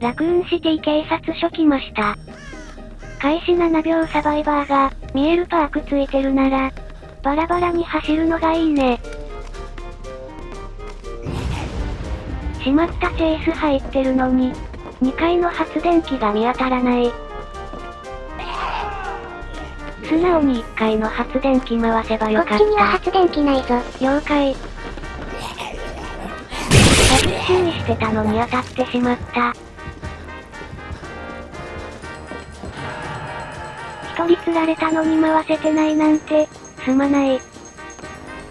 ラクーンシティ警察署来ました。開始7秒サバイバーが、見えるパークついてるなら、バラバラに走るのがいいね。しまったチェイス入ってるのに、2階の発電機が見当たらない。素直に1階の発電機回せばよかった。こっちには発電機ないぞ。了解。さっき注意してたのに当たってしまった。取り釣られたのに回せてないなんて、すまない。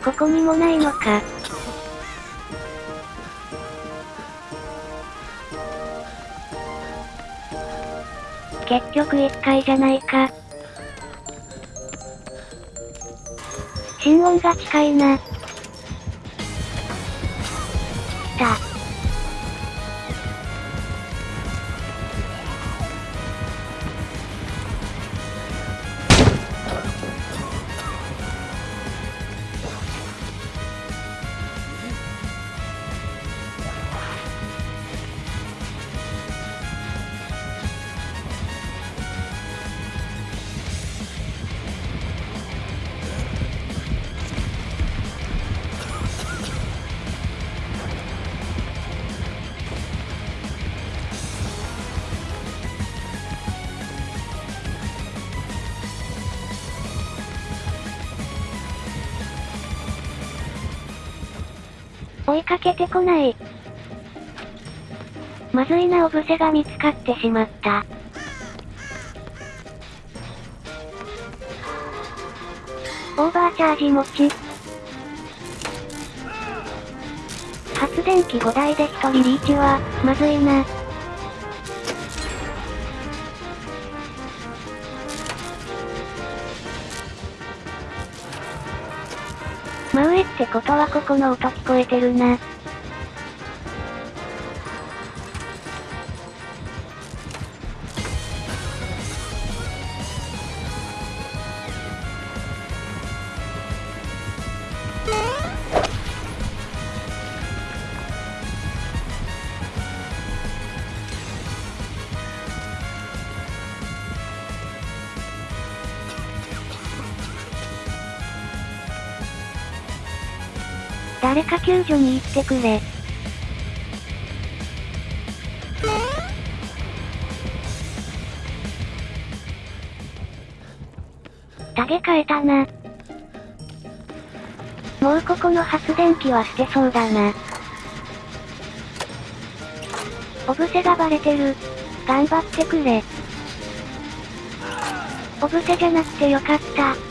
ここにもないのか。結局一回じゃないか。心音が近いな。追いかけてこない。まずいなオブセが見つかってしまった。オーバーチャージ持ち。発電機5台で1人リーチは、まずいな。ってことはここの音聞こえてるな。誰か救助に行ってくれ。タゲ変えたな。もうここの発電機は捨てそうだな。オブセがバレてる。頑張ってくれ。オブセじゃなくてよかった。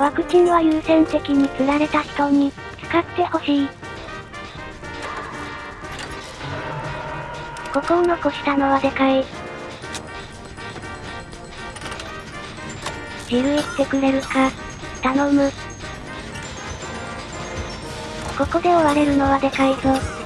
ワクチンは優先的に釣られた人に、使ってほしい。ここを残したのはでかい。ジル行ってくれるか。頼む。ここで追われるのはでかいぞ。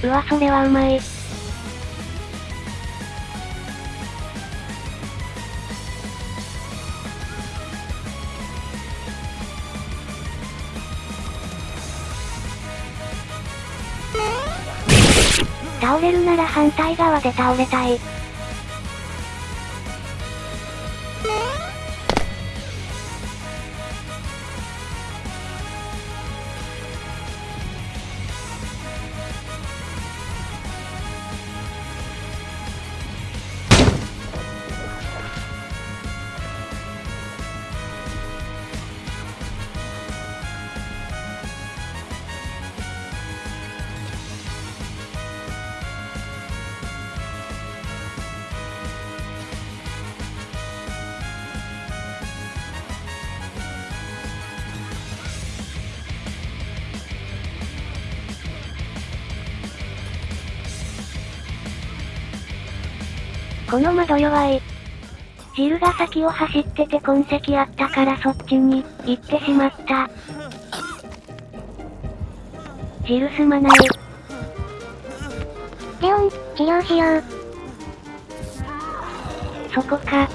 うわ、それはうまい。倒れるなら反対側で倒れたい。この窓弱い。ジルが先を走ってて痕跡あったからそっちに、行ってしまった。ジルすまない。レオン、治療しよう。そこか。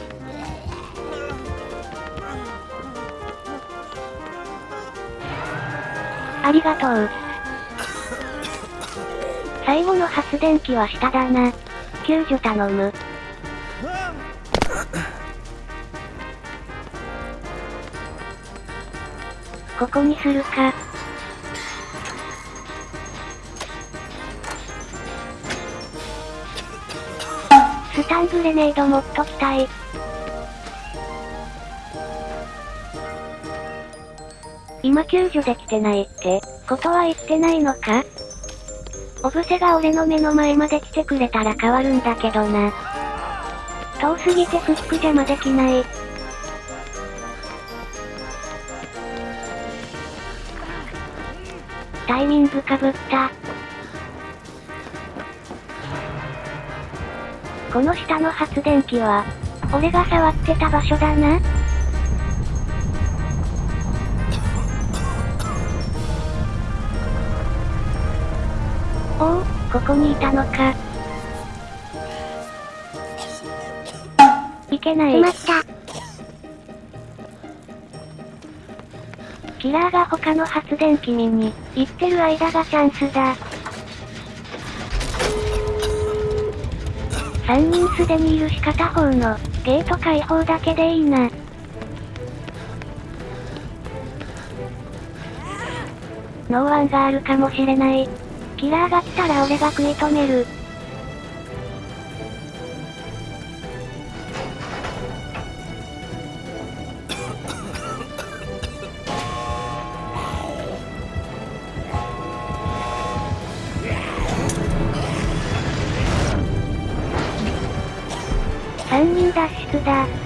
ありがとう。最後の発電機は下だな。救助頼む。ここにするか。スタングレネード持っときたい。今救助できてないって、ことは言ってないのか？オブセが俺の目の前まで来てくれたら変わるんだけどな。遠すぎてフック邪魔できない。イミングかぶった。この下の発電機は、俺が触ってた場所だな。おお、ここにいたのか。いけない。しまった。キラーが他の発電機見に、行ってる間がチャンスだ。3人すでにいるし片方の、ゲート開放だけでいいな。ノーワンがあるかもしれない。キラーが来たら俺が食い止める。脱出だ。